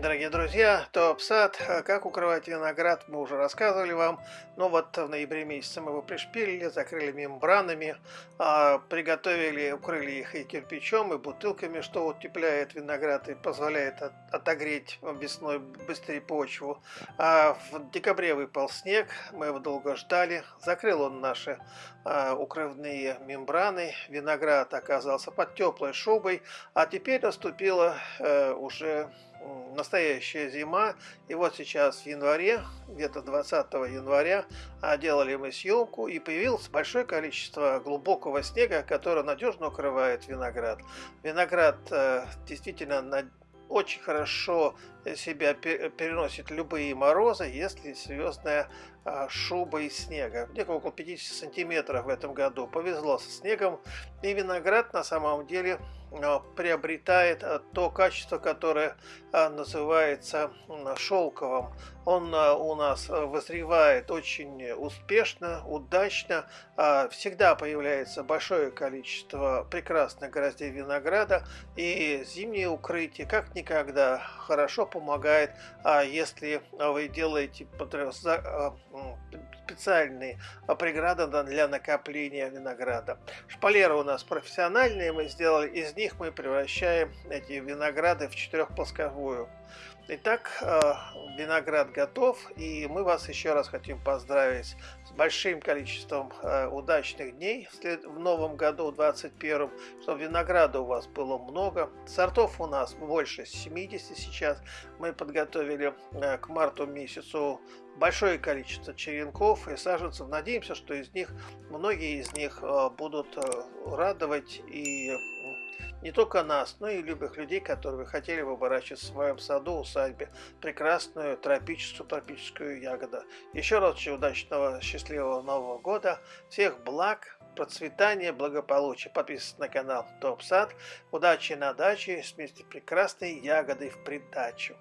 дорогие друзья, топ-сад, как укрывать виноград, мы уже рассказывали вам. Но вот в ноябре месяце мы его пришпилили, закрыли мембранами, а, приготовили, укрыли их и кирпичом, и бутылками, что утепляет виноград и позволяет отогреть весной быстрее почву. А в декабре выпал снег, мы его долго ждали, закрыл он наши а, укрывные мембраны, виноград оказался под теплой шубой, а теперь наступила э, уже настоящая зима. И вот сейчас в январе, где-то 20 января, а, делали мы съемку, и появилось большое количество глубокого снега, который надежно укрывает виноград. Виноград э, действительно очень хорошо себя переносит любые морозы, если серьезная а, шуба из снега. Где-то около 50 сантиметров в этом году. Повезло со снегом. И виноград на самом деле приобретает а, то качество, которое называется шелковым. Он у нас вызревает очень успешно, удачно. Всегда появляется большое количество прекрасных гроздей винограда. И зимнее укрытие как никогда хорошо помогает, а если вы делаете специальные преграды для накопления винограда. Шпалеры у нас профессиональные, мы сделали, из них мы превращаем эти винограды в четырехплосковую. Итак, э, виноград готов, и мы вас еще раз хотим поздравить с большим количеством э, удачных дней в новом году, в 2021, чтобы винограда у вас было много. Сортов у нас больше 70 сейчас. Мы подготовили э, к марту месяцу большое количество черенков и саженцев. Надеемся, что из них, многие из них будут радовать и не только нас, но и любых людей, которые хотели бы выращивать в своем саду, усадьбе прекрасную тропическую тропическую ягоду. Еще раз удачного, счастливого Нового года, всех благ, процветания, благополучия. Подписывайтесь на канал Топ Сад. Удачи на даче вместе прекрасной ягоды в придачу.